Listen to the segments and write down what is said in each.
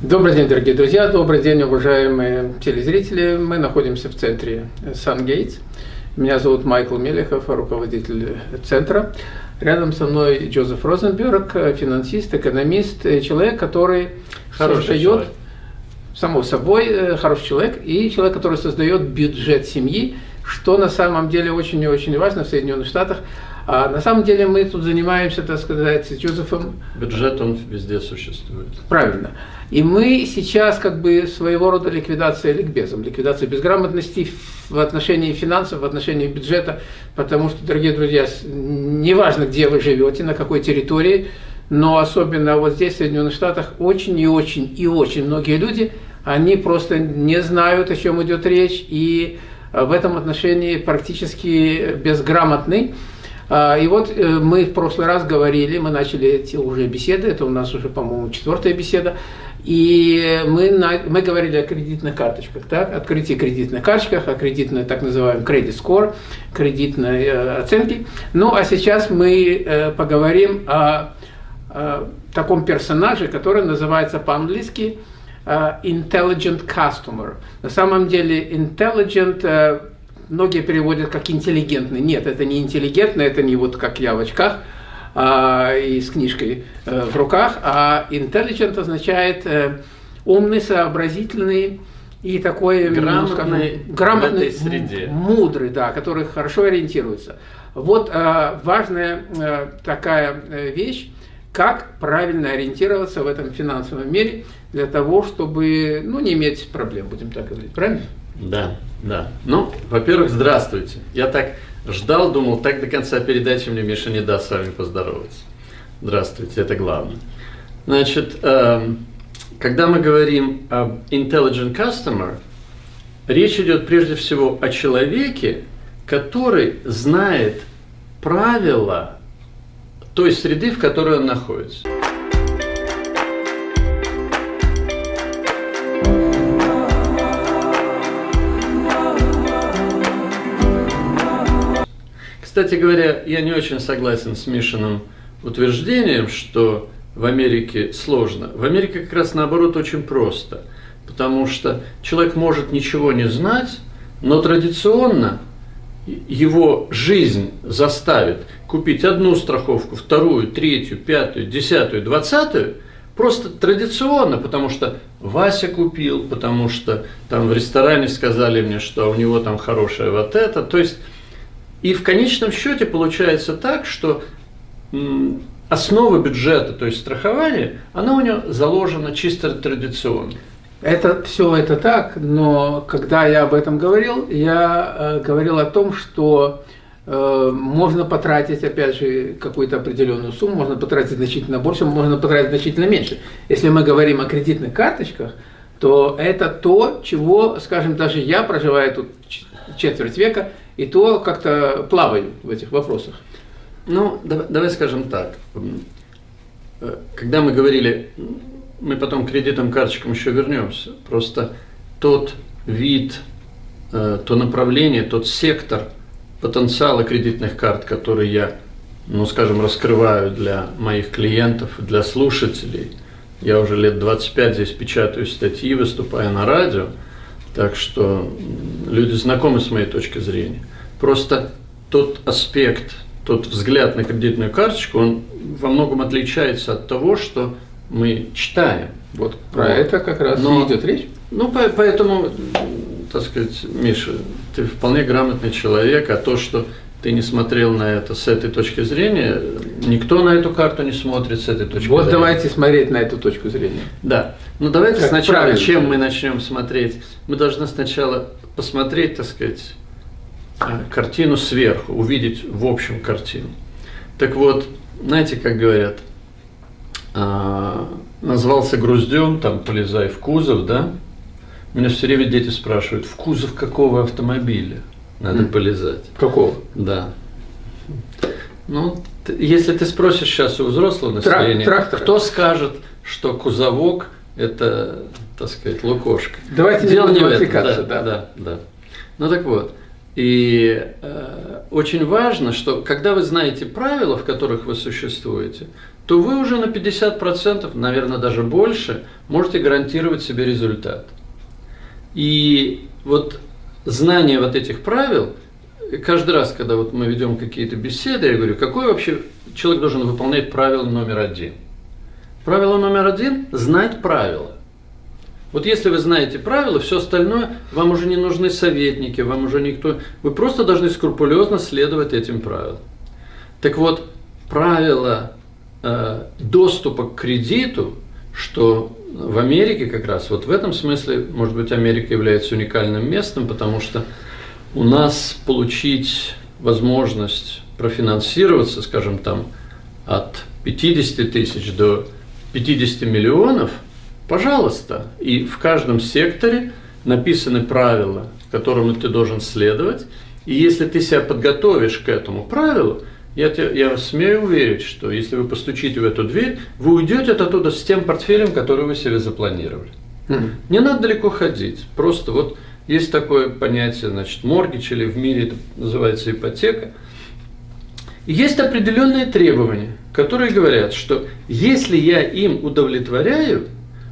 Добрый день, дорогие друзья, добрый день, уважаемые телезрители. Мы находимся в центре Сангейтс. Меня зовут Майкл Мелехов, руководитель центра. Рядом со мной Джозеф Розенберг, финансист, экономист, человек, который хороший создает, человек. само собой, э, хороший человек, и человек, который создает бюджет семьи, что на самом деле очень и очень важно в Соединенных Штатах. А на самом деле мы тут занимаемся, так сказать, с Джозефом. Бюджет, он везде существует. Правильно. И мы сейчас как бы своего рода ликвидация ликбезом, ликвидация безграмотности в отношении финансов, в отношении бюджета, потому что, дорогие друзья, неважно, где вы живете, на какой территории, но особенно вот здесь, в Соединенных Штатах, очень и очень и очень многие люди, они просто не знают, о чем идет речь, и в этом отношении практически безграмотны. А, и вот э, мы в прошлый раз говорили, мы начали эти уже беседы, это у нас уже, по-моему, четвертая беседа, и мы, на, мы говорили о кредитных карточках, так? открытии кредитных карточках, о кредитной так называемом credit score, кредитной э, оценке. Ну а сейчас мы э, поговорим о, о таком персонаже, который называется по-английски э, intelligent customer. На самом деле intelligent э, многие переводят как интеллигентный. Нет, это не интеллигентный, это не вот как я в очках а, и с книжкой а, в руках, а intelligent означает а, умный, сообразительный и такой грамотный, скажем, грамотный среде. мудрый, да, который хорошо ориентируется. Вот а, важная а, такая вещь, как правильно ориентироваться в этом финансовом мире для того, чтобы ну, не иметь проблем, будем так говорить, правильно? Да, да. Ну, во-первых, здравствуйте. Я так ждал, думал, так до конца передачи мне Миша не даст с вами поздороваться. Здравствуйте, это главное. Значит, э, когда мы говорим об intelligent customer, речь идет прежде всего о человеке, который знает правила той среды, в которой он находится. Кстати говоря, я не очень согласен с Мишиным утверждением, что в Америке сложно. В Америке как раз наоборот очень просто, потому что человек может ничего не знать, но традиционно его жизнь заставит купить одну страховку, вторую, третью, пятую, десятую, двадцатую, просто традиционно, потому что Вася купил, потому что там в ресторане сказали мне, что у него там хорошее вот это. То есть и в конечном счете получается так, что основа бюджета, то есть страхование, она у него заложена чисто традиционно. Это все это так, но когда я об этом говорил, я э, говорил о том, что э, можно потратить, опять же, какую-то определенную сумму, можно потратить значительно больше, можно потратить значительно меньше. Если мы говорим о кредитных карточках, то это то, чего, скажем, даже я, проживая тут четверть века, и то как-то плаваю в этих вопросах. Ну, давай, давай скажем так. Э, когда мы говорили, мы потом к кредитным карточкам еще вернемся, просто тот вид, э, то направление, тот сектор потенциала кредитных карт, который я, ну, скажем, раскрываю для моих клиентов, для слушателей, я уже лет 25 здесь печатаю статьи, выступаю на радио, так что люди знакомы с моей точки зрения. Просто тот аспект, тот взгляд на кредитную карточку, он во многом отличается от того, что мы читаем. Вот про вот. это как раз Но, идет речь. Ну, поэтому, так сказать, Миша, ты вполне грамотный человек, а то, что ты не смотрел на это с этой точки зрения, никто на эту карту не смотрит с этой точки вот зрения. Вот давайте смотреть на эту точку зрения. Да. Ну давайте как сначала, правильно. чем мы начнем смотреть? Мы должны сначала посмотреть, так сказать, а, картину сверху, увидеть в общем картину. Так вот, знаете, как говорят, а, назвался груздем, там полезай в кузов, да? Меня все время дети спрашивают, в кузов какого автомобиля надо mm. полезать? Какого? Да. Ну, если ты спросишь сейчас у взрослого населения, Трактор. кто скажет, что кузовок – это, так сказать, лукошка? Давайте Дело не в этом. Да, да, да, да. Ну так вот, и э, очень важно, что когда вы знаете правила, в которых вы существуете, то вы уже на 50%, наверное, даже больше, можете гарантировать себе результат. И вот знание вот этих правил, каждый раз, когда вот мы ведем какие-то беседы, я говорю, какой вообще человек должен выполнять правило номер один? Правило номер один – знать правила. Вот если вы знаете правила, все остальное, вам уже не нужны советники, вам уже никто, вы просто должны скрупулезно следовать этим правилам. Так вот, правила э, доступа к кредиту, что в Америке как раз, вот в этом смысле, может быть, Америка является уникальным местом, потому что у нас получить возможность профинансироваться, скажем, там, от 50 тысяч до 50 миллионов – Пожалуйста. И в каждом секторе написаны правила, которым ты должен следовать. И если ты себя подготовишь к этому правилу, я, тебе, я смею уверить, что если вы постучите в эту дверь, вы уйдете оттуда с тем портфелем, который вы себе запланировали. Mm-hmm. Не надо далеко ходить. Просто вот есть такое понятие, значит, моргич или в мире это называется ипотека. Есть определенные требования, которые говорят, что если я им удовлетворяю,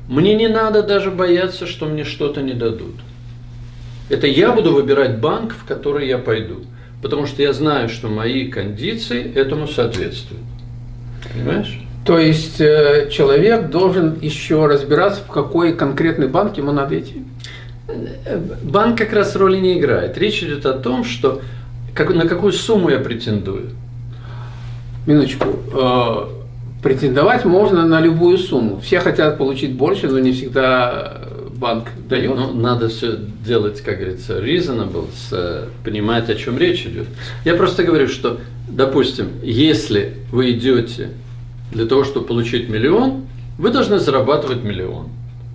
мне не надо даже бояться, что мне что-то не дадут. Это я буду выбирать банк, в который я пойду. Потому что я знаю, что мои кондиции этому соответствуют. Понимаешь? То есть э, человек должен еще разбираться, в какой конкретный банк ему надо идти? Банк как раз роли не играет. Речь идет о том, что как, на какую сумму я претендую. Минуточку. Э, Претендовать можно на любую сумму. Все хотят получить больше, но не всегда банк дает. Ну, надо все делать, как говорится, reasonable, с, понимать, о чем речь идет. Я просто говорю, что, допустим, если вы идете для того, чтобы получить миллион, вы должны зарабатывать миллион.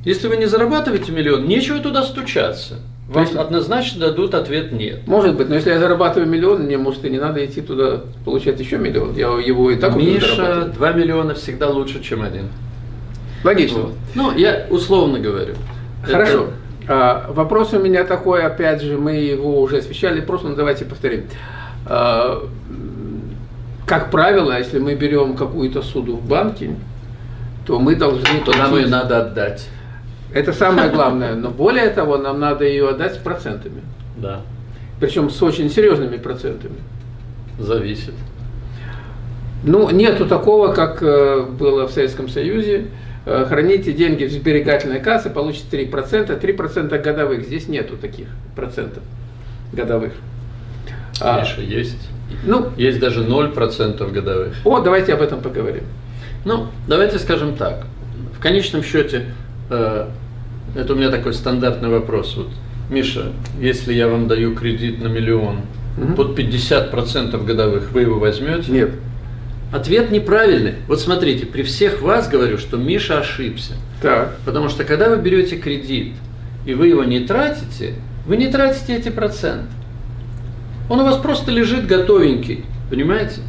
Если вы не зарабатываете миллион, нечего туда стучаться. Вам есть, однозначно дадут ответ нет. Может быть, но если я зарабатываю миллион, мне, может, и не надо идти туда получать еще миллион. Я его и так Миша, два миллиона всегда лучше, чем один. Логично. Вот. Ну, я условно говорю. Хорошо. Это... А, вопрос у меня такой, опять же, мы его уже освещали, просто ну, давайте повторим. А, как правило, если мы берем какую-то суду в банке, то мы должны... То нам ее надо отдать. Это самое главное. Но более того, нам надо ее отдать с процентами. Да. Причем с очень серьезными процентами. Зависит. Ну, нету такого, как э, было в Советском Союзе. Э, храните деньги в сберегательной кассе, получите 3%, 3% годовых. Здесь нету таких процентов годовых. Миша, а, есть. Ну, есть даже 0% годовых. О, давайте об этом поговорим. Ну, давайте скажем так. В конечном счете, э, это у меня такой стандартный вопрос. Вот, Миша, если я вам даю кредит на миллион, угу. под 50% годовых, вы его возьмете? Нет. Ответ неправильный. Вот смотрите, при всех вас говорю, что Миша ошибся. Так. Потому что когда вы берете кредит, и вы его не тратите, вы не тратите эти проценты. Он у вас просто лежит готовенький, понимаете?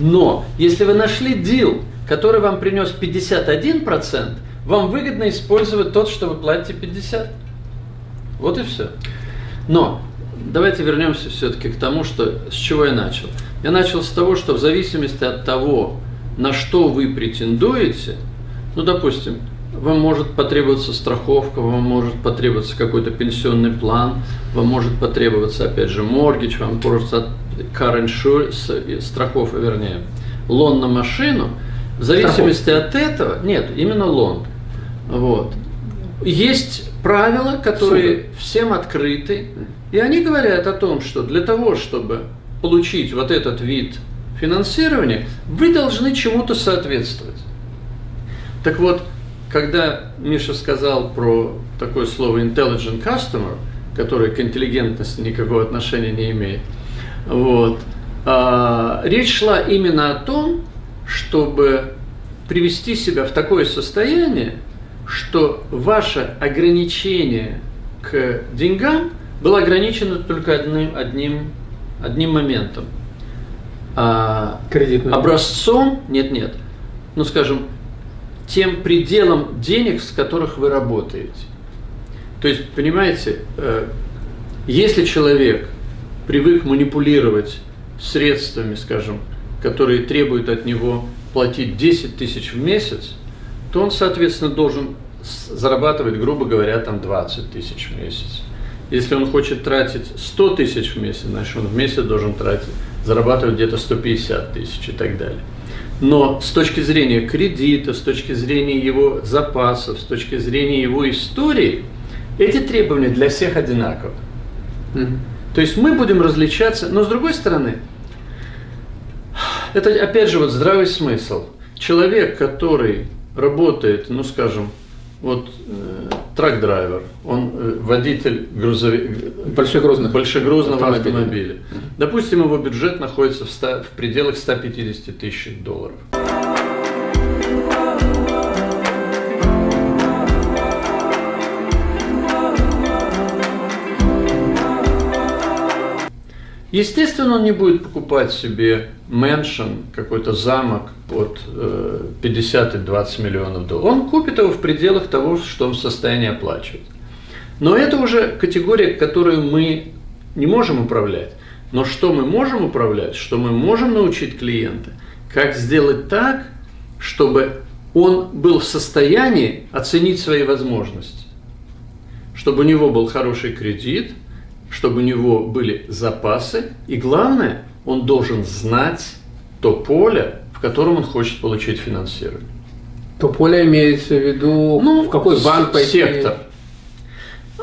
Но если вы нашли дел, который вам принес 51%, вам выгодно использовать тот, что вы платите 50. Вот и все. Но давайте вернемся все-таки к тому, что, с чего я начал. Я начал с того, что в зависимости от того, на что вы претендуете, ну, допустим, вам может потребоваться страховка, вам может потребоваться какой-то пенсионный план, вам может потребоваться, опять же, моргич, вам просто car insurance, страховка, вернее, лон на машину. В зависимости Страховка. от этого, нет, именно лон. Вот. Есть правила, которые Супер. всем открыты, и они говорят о том, что для того, чтобы получить вот этот вид финансирования, вы должны чему-то соответствовать. Так вот, когда Миша сказал про такое слово intelligent customer, которое к интеллигентности никакого отношения не имеет, вот, а, речь шла именно о том, чтобы привести себя в такое состояние, что ваше ограничение к деньгам было ограничено только одним, одним, одним моментом. А, Кредитным. Образцом, нет-нет, ну скажем, тем пределом денег, с которых вы работаете. То есть, понимаете, э, если человек привык манипулировать средствами, скажем, которые требуют от него платить 10 тысяч в месяц, то он, соответственно, должен зарабатывать, грубо говоря, там 20 тысяч в месяц. Если он хочет тратить 100 тысяч в месяц, значит, он в месяц должен тратить, зарабатывать где-то 150 тысяч и так далее. Но с точки зрения кредита, с точки зрения его запасов, с точки зрения его истории, эти требования для всех одинаковы. Mm-hmm. То есть мы будем различаться, но с другой стороны, это опять же вот здравый смысл. Человек, который работает, ну скажем, вот э, трак-драйвер, он э, водитель грузовик, большегрузных, большегрузного автомобиля. автомобиля. Допустим, его бюджет находится в, 100, в пределах 150 тысяч долларов. Естественно, он не будет покупать себе мэншн, какой-то замок от 50 и 20 миллионов долларов. Он купит его в пределах того, что он в состоянии оплачивать. Но это уже категория, которую мы не можем управлять. Но что мы можем управлять, что мы можем научить клиента, как сделать так, чтобы он был в состоянии оценить свои возможности, чтобы у него был хороший кредит – чтобы у него были запасы, и главное, он должен знать то поле, в котором он хочет получить финансирование. То поле имеется в виду, ну, в какой банк пойти? Сектор.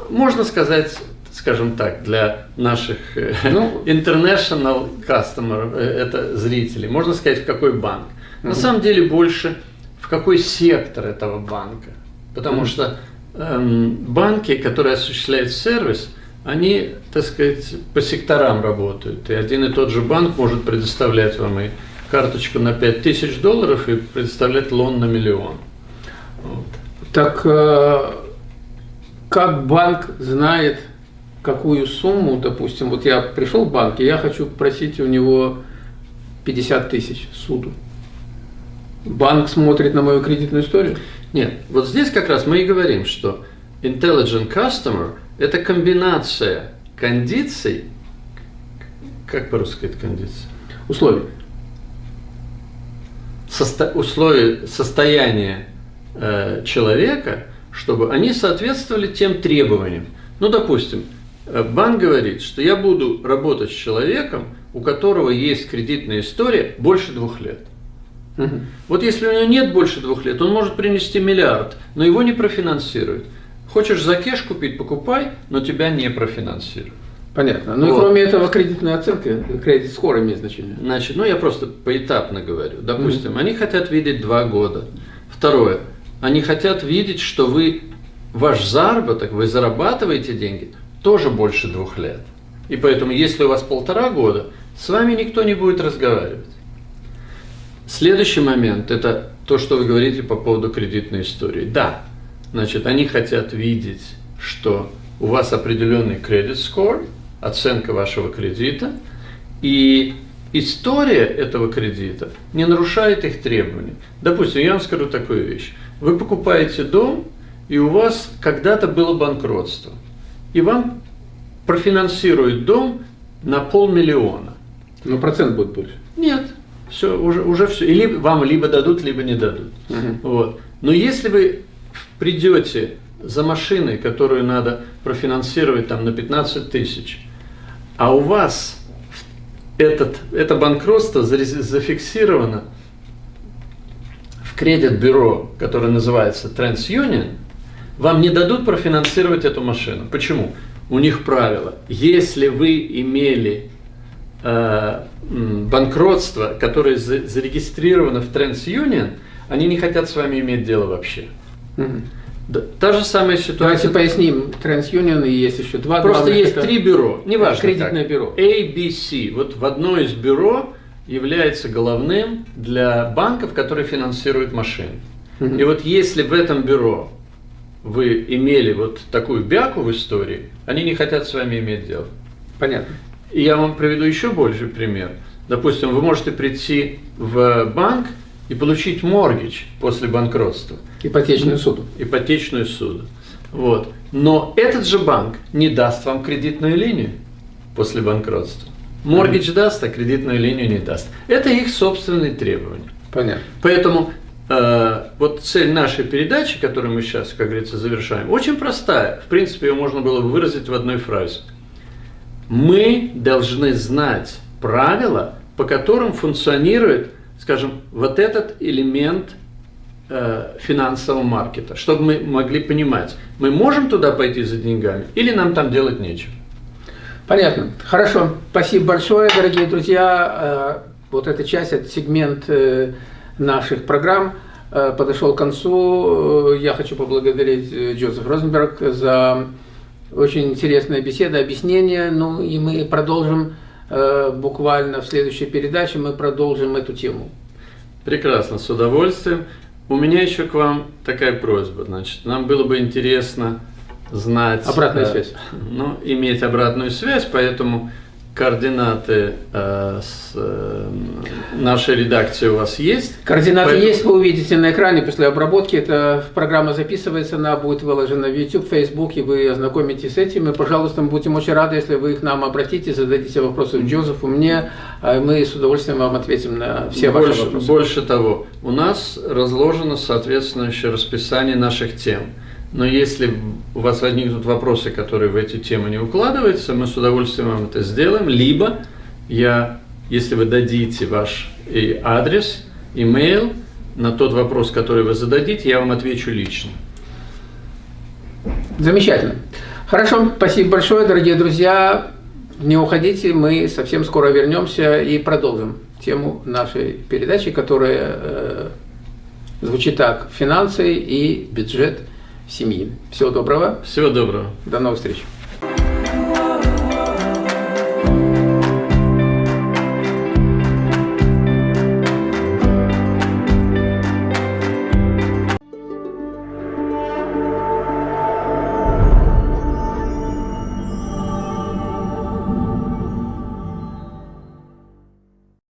Можно сказать, скажем так, для наших э, ну, international customer, э, это зрители, можно сказать, в какой банк. На самом деле больше в какой сектор этого банка. Потому что эм, банки, которые осуществляют сервис, они, так сказать, по секторам работают. И один и тот же банк может предоставлять вам и карточку на 5000 долларов и предоставлять лон на миллион. Вот. Так э, как банк знает, какую сумму, допустим, вот я пришел в банк, и я хочу просить у него 50 тысяч суду. Банк смотрит на мою кредитную историю? Нет, вот здесь как раз мы и говорим, что intelligent customer – это комбинация кондиций, как по-русски это кондиция? Условий. Состо, условия состояния э, человека, чтобы они соответствовали тем требованиям. Ну, допустим, э, банк говорит, что я буду работать с человеком, у которого есть кредитная история больше двух лет. Угу. Вот если у него нет больше двух лет, он может принести миллиард, но его не профинансируют. Хочешь за кеш купить, покупай, но тебя не профинансируют. Понятно. Ну вот. и кроме этого кредитная оценка, кредит скоро имеет значение. Значит, ну я просто поэтапно говорю. Допустим, mm-hmm. они хотят видеть два года. Второе, они хотят видеть, что вы, ваш заработок, вы зарабатываете деньги тоже больше двух лет. И поэтому, если у вас полтора года, с вами никто не будет разговаривать. Следующий момент – это то, что вы говорите по поводу кредитной истории. Да, Значит, они хотят видеть, что у вас определенный кредит score, оценка вашего кредита, и история этого кредита не нарушает их требований. Допустим, я вам скажу такую вещь. Вы покупаете дом, и у вас когда-то было банкротство, и вам профинансируют дом на полмиллиона. Но процент будет больше. Нет, все, уже, уже все. Или вам либо дадут, либо не дадут. Угу. Вот. Но если вы придете за машиной, которую надо профинансировать там на 15 тысяч, а у вас этот, это банкротство зафиксировано в кредит-бюро, которое называется TransUnion, вам не дадут профинансировать эту машину. Почему? У них правило, если вы имели э, банкротство, которое зарегистрировано в TransUnion, они не хотят с вами иметь дело вообще. Да, та же самая ситуация. Давайте поясним. TransUnion и есть еще два. Просто есть это... три бюро, неважно Кредитное как. бюро. A, B, C. Вот в одно из бюро является головным для банков, которые финансируют машины. Угу. И вот если в этом бюро вы имели вот такую бяку в истории, они не хотят с вами иметь дело. Понятно. И я вам приведу еще больше пример. Допустим, вы можете прийти в банк и получить моргич после банкротства. Ипотечную суду. Ипотечную суду. Вот. Но этот же банк не даст вам кредитную линию после банкротства. Моргич даст, а кредитную линию не даст. Это их собственные требования. Понятно. Поэтому э, вот цель нашей передачи, которую мы сейчас, как говорится, завершаем, очень простая. В принципе, ее можно было бы выразить в одной фразе. Мы должны знать правила, по которым функционирует, скажем, вот этот элемент э, финансового маркета, чтобы мы могли понимать, мы можем туда пойти за деньгами или нам там делать нечего. Понятно. Хорошо. Спасибо большое, дорогие друзья. Э, вот эта часть, этот сегмент э, наших программ э, подошел к концу. Я хочу поблагодарить Джозеф Розенберг за очень интересная беседа, объяснение. Ну и мы продолжим буквально в следующей передаче, мы продолжим эту тему. Прекрасно, с удовольствием. У меня еще к вам такая просьба. Значит, нам было бы интересно знать... Обратная э, связь. Ну, иметь обратную связь, поэтому координаты э, с, э, нашей редакции у вас есть. Координаты Поэтому... есть, вы увидите на экране после обработки. Эта программа записывается, она будет выложена в YouTube, Facebook, и вы ознакомитесь с этим. И, пожалуйста, мы будем очень рады, если вы к нам обратитесь, зададите вопросы Джозефу, мне. А мы с удовольствием вам ответим на все больше, ваши вопросы. Больше того, у нас разложено соответствующее расписание наших тем. Но если у вас возникнут вопросы, которые в эти темы не укладываются, мы с удовольствием вам это сделаем. Либо я, если вы дадите ваш и адрес, имейл на тот вопрос, который вы зададите, я вам отвечу лично. Замечательно. Хорошо, спасибо большое, дорогие друзья. Не уходите, мы совсем скоро вернемся и продолжим тему нашей передачи, которая э, звучит так. Финансы и бюджет – семьи. Всего доброго. Всего доброго. До новых встреч.